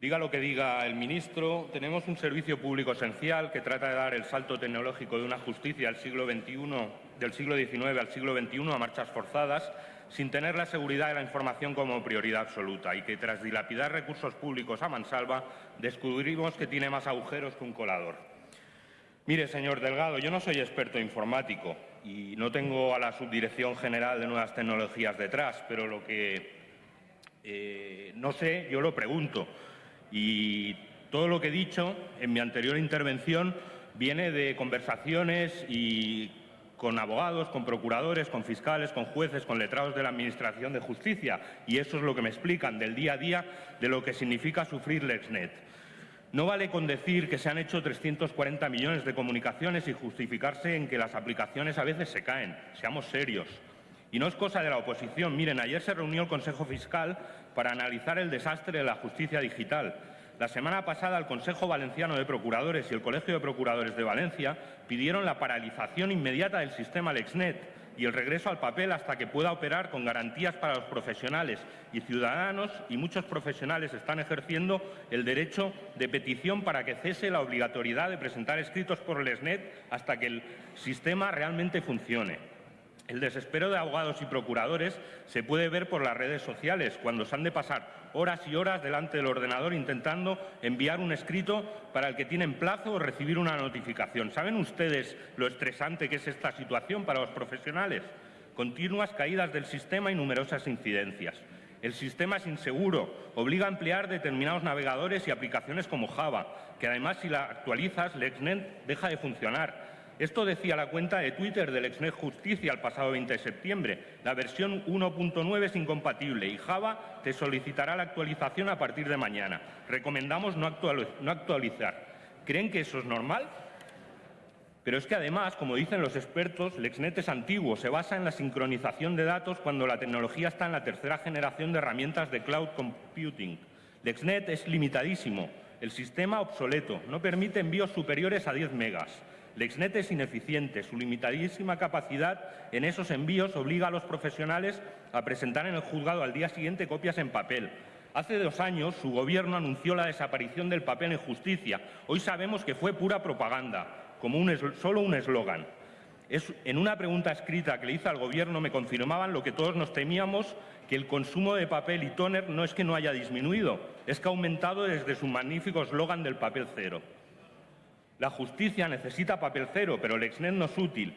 Diga lo que diga el ministro, tenemos un servicio público esencial que trata de dar el salto tecnológico de una justicia del siglo del siglo XIX al siglo XXI a marchas forzadas, sin tener la seguridad de la información como prioridad absoluta y que tras dilapidar recursos públicos a mansalva descubrimos que tiene más agujeros que un colador. Mire, señor Delgado, yo no soy experto informático y no tengo a la Subdirección General de Nuevas Tecnologías detrás, pero lo que eh, no sé, yo lo pregunto. Y todo lo que he dicho en mi anterior intervención viene de conversaciones y con abogados, con procuradores, con fiscales, con jueces, con letrados de la Administración de Justicia. Y eso es lo que me explican del día a día de lo que significa sufrir LexNet. No vale con decir que se han hecho 340 millones de comunicaciones y justificarse en que las aplicaciones a veces se caen. Seamos serios. Y no es cosa de la oposición. Miren, ayer se reunió el Consejo Fiscal para analizar el desastre de la justicia digital. La semana pasada el Consejo Valenciano de Procuradores y el Colegio de Procuradores de Valencia pidieron la paralización inmediata del sistema LexNet y el regreso al papel hasta que pueda operar con garantías para los profesionales y ciudadanos y muchos profesionales están ejerciendo el derecho de petición para que cese la obligatoriedad de presentar escritos por LexNet hasta que el sistema realmente funcione. El desespero de abogados y procuradores se puede ver por las redes sociales, cuando se han de pasar horas y horas delante del ordenador intentando enviar un escrito para el que tienen plazo o recibir una notificación. ¿Saben ustedes lo estresante que es esta situación para los profesionales? Continuas caídas del sistema y numerosas incidencias. El sistema es inseguro, obliga a emplear determinados navegadores y aplicaciones como Java, que además si la actualizas, LexNet deja de funcionar esto decía la cuenta de Twitter del Exnet Justicia el pasado 20 de septiembre. La versión 1.9 es incompatible y Java te solicitará la actualización a partir de mañana. Recomendamos no, actualizar. ¿Creen que eso es normal? Pero es que además, como dicen los expertos, LexNet es antiguo, se basa en la sincronización de datos cuando la tecnología está en la tercera generación de herramientas de cloud computing. LexNet es limitadísimo, el sistema obsoleto, no permite envíos superiores a 10 megas. LexNet es ineficiente. Su limitadísima capacidad en esos envíos obliga a los profesionales a presentar en el juzgado al día siguiente copias en papel. Hace dos años su gobierno anunció la desaparición del papel en justicia. Hoy sabemos que fue pura propaganda, como solo un eslogan. En una pregunta escrita que le hice al Gobierno me confirmaban lo que todos nos temíamos, que el consumo de papel y tóner no es que no haya disminuido, es que ha aumentado desde su magnífico eslogan del papel cero. La justicia necesita papel cero, pero el Exnet no es útil.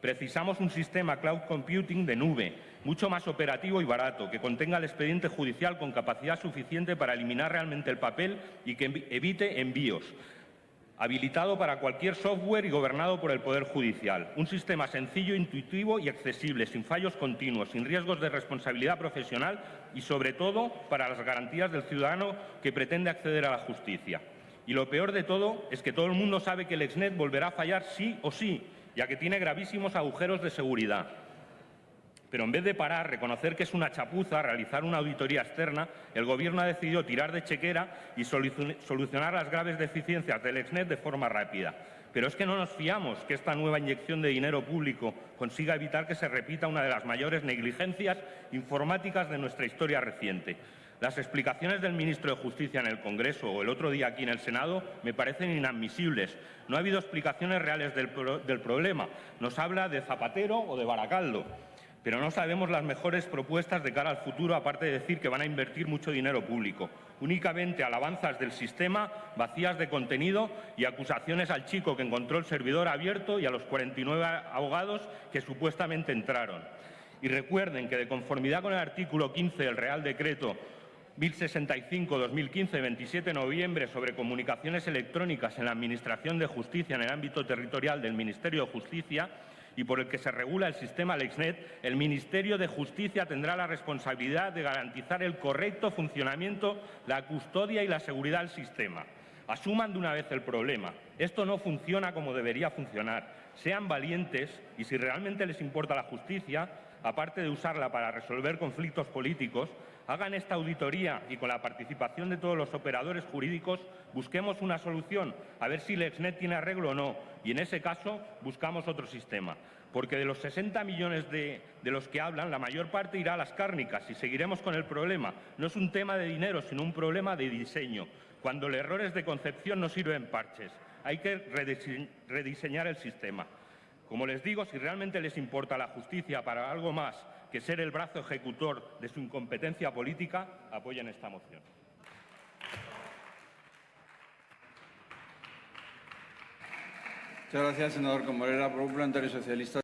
Precisamos un sistema cloud computing de nube, mucho más operativo y barato, que contenga el expediente judicial con capacidad suficiente para eliminar realmente el papel y que evite envíos, habilitado para cualquier software y gobernado por el Poder Judicial. Un sistema sencillo, intuitivo y accesible, sin fallos continuos, sin riesgos de responsabilidad profesional y, sobre todo, para las garantías del ciudadano que pretende acceder a la justicia. Y lo peor de todo es que todo el mundo sabe que el Exnet volverá a fallar sí o sí, ya que tiene gravísimos agujeros de seguridad. Pero en vez de parar, reconocer que es una chapuza, realizar una auditoría externa, el Gobierno ha decidido tirar de chequera y solucionar las graves deficiencias del Exnet de forma rápida. Pero es que no nos fiamos que esta nueva inyección de dinero público consiga evitar que se repita una de las mayores negligencias informáticas de nuestra historia reciente. Las explicaciones del ministro de Justicia en el Congreso o el otro día aquí en el Senado me parecen inadmisibles. No ha habido explicaciones reales del, problema. Nos habla de Zapatero o de Baracaldo pero no sabemos las mejores propuestas de cara al futuro, aparte de decir que van a invertir mucho dinero público. Únicamente alabanzas del sistema, vacías de contenido y acusaciones al chico que encontró el servidor abierto y a los 49 abogados que supuestamente entraron. Y recuerden que, de conformidad con el artículo 15 del Real Decreto 1065-2015, 27 de noviembre, sobre comunicaciones electrónicas en la Administración de Justicia en el ámbito territorial del Ministerio de Justicia y por el que se regula el sistema LexNet, el Ministerio de Justicia tendrá la responsabilidad de garantizar el correcto funcionamiento, la custodia y la seguridad del sistema. Asuman de una vez el problema. Esto no funciona como debería funcionar. Sean valientes y si realmente les importa la justicia, aparte de usarla para resolver conflictos políticos, hagan esta auditoría y con la participación de todos los operadores jurídicos busquemos una solución, a ver si LexNet tiene arreglo o no, y en ese caso buscamos otro sistema. Porque de los 60 millones de, de los que hablan, la mayor parte irá a las cárnicas y seguiremos con el problema. No es un tema de dinero, sino un problema de diseño. Cuando los errores de concepción no sirven parches, hay que redise- rediseñar el sistema. Como les digo, si realmente les importa la justicia para algo más que ser el brazo ejecutor de su incompetencia política, apoyen esta moción. Muchas gracias, senador Socialista.